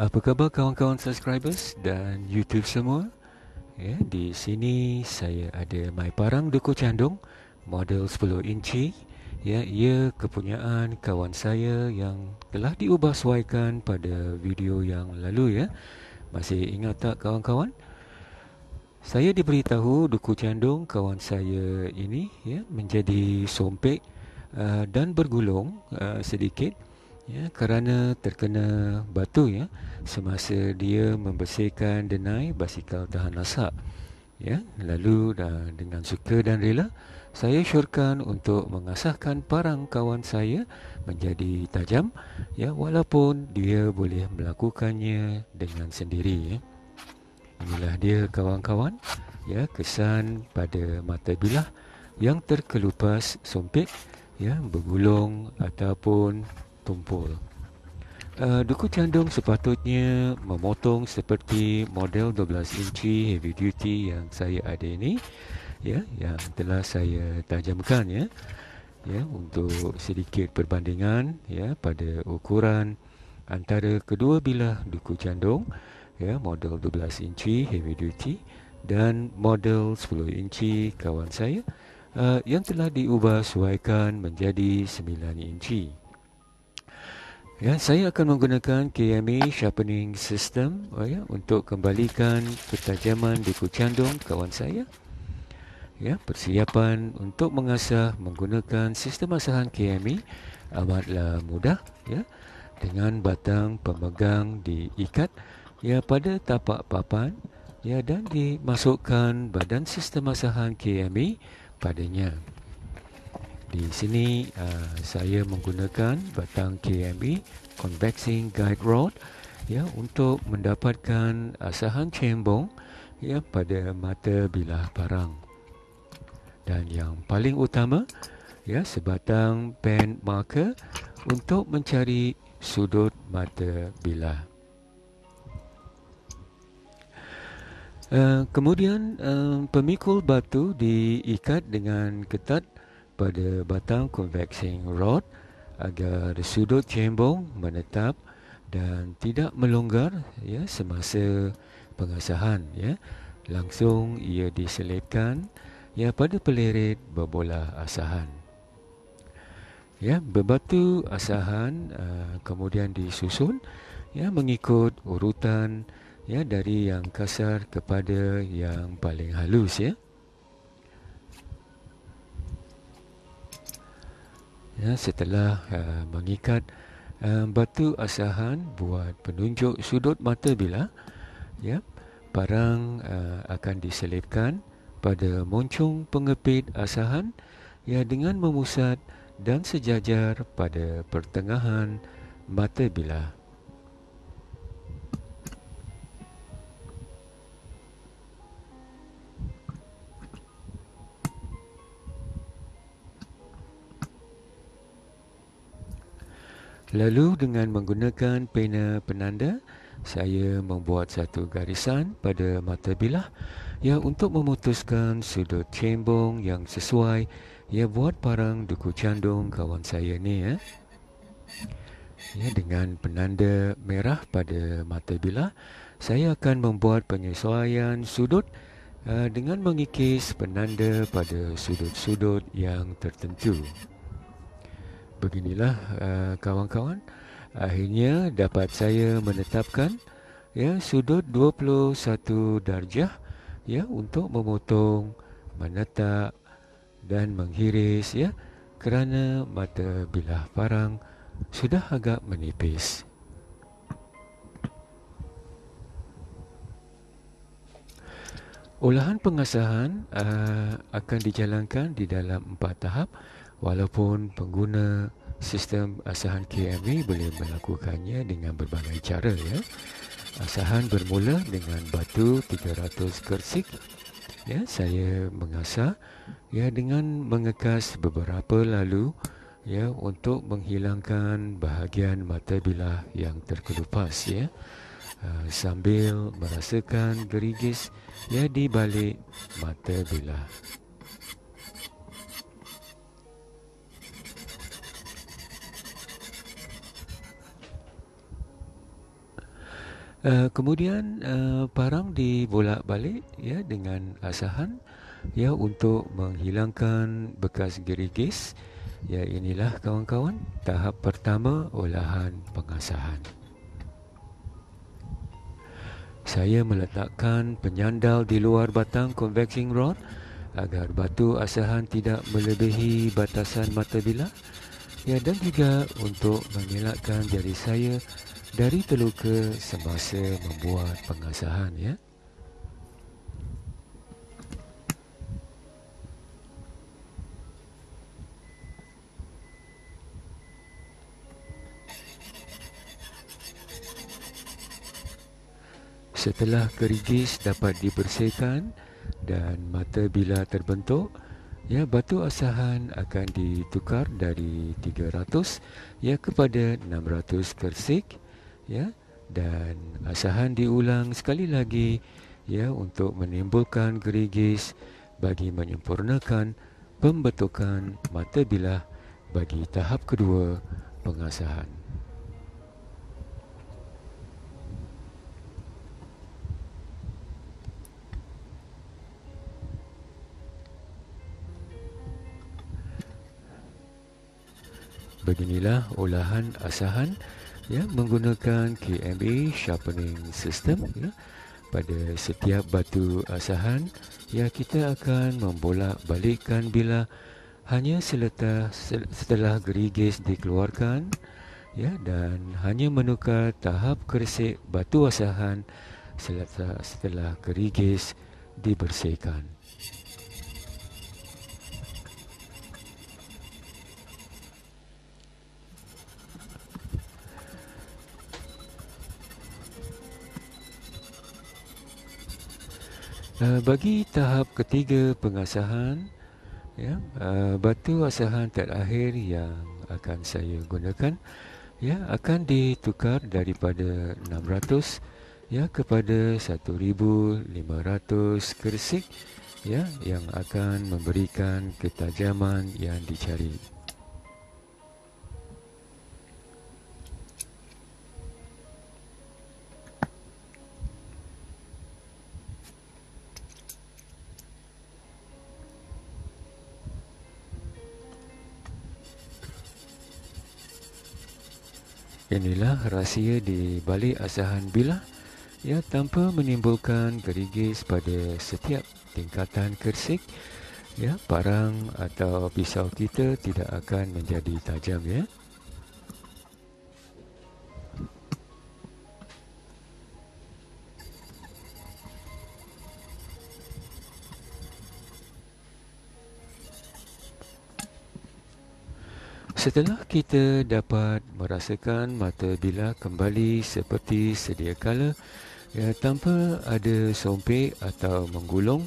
Apa khabar kawan-kawan subscribers dan YouTube semua? Ya, di sini saya ada my parang duku candung model 10 inci. Ya, ia kepunyaan kawan saya yang telah diubah suaikan pada video yang lalu ya. Masih ingat tak kawan-kawan? Saya diberitahu duku candung kawan saya ini ya menjadi sompek uh, dan bergulung uh, sedikit ya kerana terkena batu ya semasa dia membersihkan denai basikal tahan lasak ya. Lalu uh, dengan suka dan rela saya syorkan untuk mengasahkan parang kawan saya menjadi tajam ya walaupun dia boleh melakukannya dengan sendiri ya. Inilah dia kawan-kawan ya kesan pada mata bilah yang terkelupas sempit ya bergulung ataupun tumpul. Uh, duku candung sepatutnya memotong seperti model 12 inci heavy duty yang saya ada ini ya yang telah saya tajamkan ya ya untuk sedikit perbandingan ya pada ukuran antara kedua bilah duku candung ya model 12 inci heavy duty dan model 10 inci kawan saya uh, yang telah diubah suaikan menjadi 9 inci Ya, saya akan menggunakan KMA Sharpening System oh ya, untuk kembalikan ketajaman di kucandung kawan saya. Ya, persiapan untuk mengasah menggunakan sistem asahan KMA amatlah mudah ya dengan batang pemegang diikat ya pada tapak papan ya dan dimasukkan badan sistem asahan KMA padanya. Di sini uh, saya menggunakan batang KMB convexing guide rod ya untuk mendapatkan asahan cembong ya pada mata bilah parang. Dan yang paling utama ya sebatang pen marker untuk mencari sudut mata bilah. Uh, kemudian uh, pemikul batu diikat dengan ketat pada batang convexing rod agar sudut cembong menetap dan tidak melonggar ya semasa pengasahan ya. Langsung ia diselipkan ya pada peleret berbola asahan. Ya berbatu asahan uh, kemudian disusun ya mengikut urutan ya dari yang kasar kepada yang paling halus ya ya, setelah uh, mengikat uh, batu asahan buat penunjuk sudut mata bilah ya parang uh, akan diselipkan pada moncong pengepit asahan ya dengan memusat dan sejajar pada pertengahan mata bilah Lalu dengan menggunakan pena penanda, saya membuat satu garisan pada mata bilah ya untuk memutuskan sudut cembong yang sesuai ya buat parang duku candung kawan saya ni ya. Ya dengan penanda merah pada mata bilah, saya akan membuat penyesuaian sudut uh, dengan mengikis penanda pada sudut-sudut yang tertentu beginilah uh, kawan-kawan. Akhirnya dapat saya menetapkan ya sudut 21 darjah ya untuk memotong menetap dan menghiris ya kerana mata bilah parang sudah agak menipis. Olahan pengasahan uh, akan dijalankan di dalam empat tahap walaupun pengguna sistem asahan KMV boleh melakukannya dengan berbagai cara ya. Asahan bermula dengan batu 300 kersik. Ya, saya mengasah ya dengan mengekas beberapa lalu ya untuk menghilangkan bahagian mata bilah yang terkelupas ya. Uh, sambil merasakan gerigis ya di balik mata bilah. Uh, kemudian uh, parang dibolak-balik ya dengan asahan ya untuk menghilangkan bekas gerigis. Ya inilah kawan-kawan tahap pertama olahan pengasahan. Saya meletakkan penyandal di luar batang convexing rod agar batu asahan tidak melebihi batasan mata bilah. Ya dan juga untuk mengelakkan jari saya dari terluka semasa membuat pengasahan ya. Setelah kerigis dapat dibersihkan dan mata bila terbentuk, ya batu asahan akan ditukar dari 300 ya kepada 600 kersik ya dan asahan diulang sekali lagi ya untuk menimbulkan gerigis bagi menyempurnakan pembentukan mata bilah bagi tahap kedua pengasahan. Beginilah olahan asahan ya menggunakan KMA sharpening system ya pada setiap batu asahan. Ya kita akan membolak balikkan bila hanya seletas setelah gerigis dikeluarkan ya dan hanya menukar tahap keresik batu asahan seletas setelah gerigis dibersihkan Uh, bagi tahap ketiga pengasahan ya uh, batu asahan terakhir yang akan saya gunakan ya akan ditukar daripada 600 ya kepada 1500 kersik ya yang akan memberikan ketajaman yang dicari. Inilah rahsia di balik asahan bilah ya tanpa menimbulkan gerigis pada setiap tingkatan kersik ya parang atau pisau kita tidak akan menjadi tajam ya. Setelah kita dapat merasakan mata bila kembali seperti sedia kala ya tanpa ada sompek atau menggulung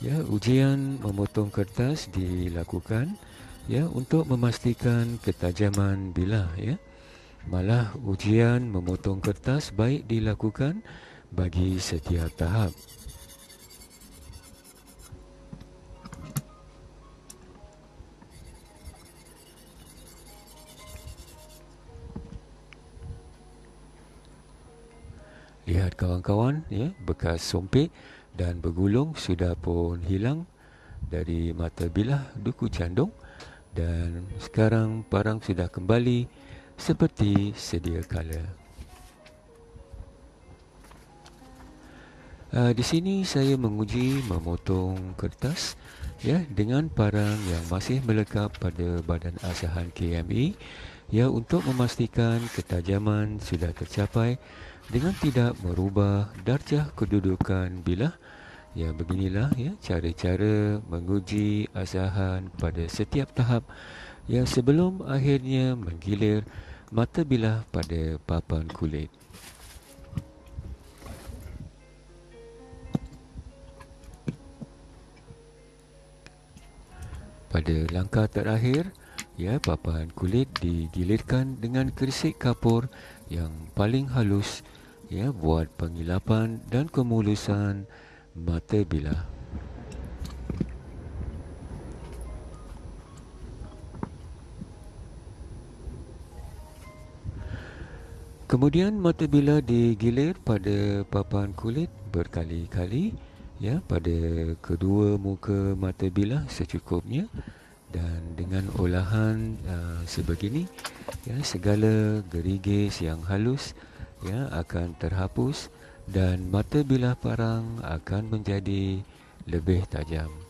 ya ujian memotong kertas dilakukan ya untuk memastikan ketajaman bila ya. Malah ujian memotong kertas baik dilakukan bagi setiap tahap Lihat kawan-kawan ya, bekas sompek dan bergulung sudah pun hilang dari mata bilah duku candung dan sekarang parang sudah kembali seperti sedia kala. Uh, di sini saya menguji memotong kertas ya dengan parang yang masih melekat pada badan asahan KME ya untuk memastikan ketajaman sudah tercapai dengan tidak merubah darjah kedudukan bilah ya beginilah ya cara-cara menguji asahan pada setiap tahap. Ya sebelum akhirnya menggilir mata bilah pada papan kulit. Pada langkah terakhir ya papan kulit digilirkan dengan kerisik kapur yang paling halus ya buat pengilapan dan kemulusan mata bilah. Kemudian mata bilah digilir pada papan kulit berkali-kali ya pada kedua muka mata bilah secukupnya dan dengan olahan uh, sebegini ya segala gerigis yang halus ya akan terhapus dan mata bilah parang akan menjadi lebih tajam.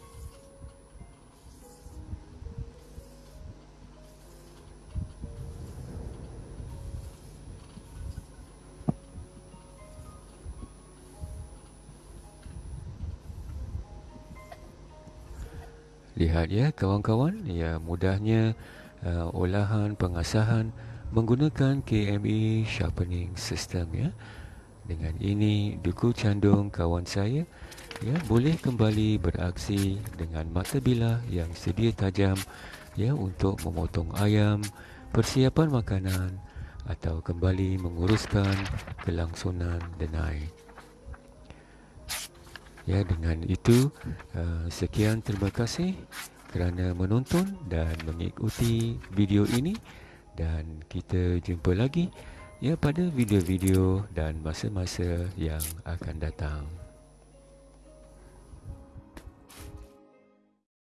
Lihat ya kawan-kawan, ya mudahnya uh, olahan pengasahan menggunakan KME sharpening system ya. Dengan ini duku candung kawan saya ya boleh kembali beraksi dengan mata bilah yang sedia tajam ya untuk memotong ayam, persiapan makanan atau kembali menguruskan kelangsungan denai. Ya, dengan itu uh, sekian terima kasih kerana menonton dan mengikuti video ini dan kita jumpa lagi ya pada video-video dan masa-masa yang akan datang.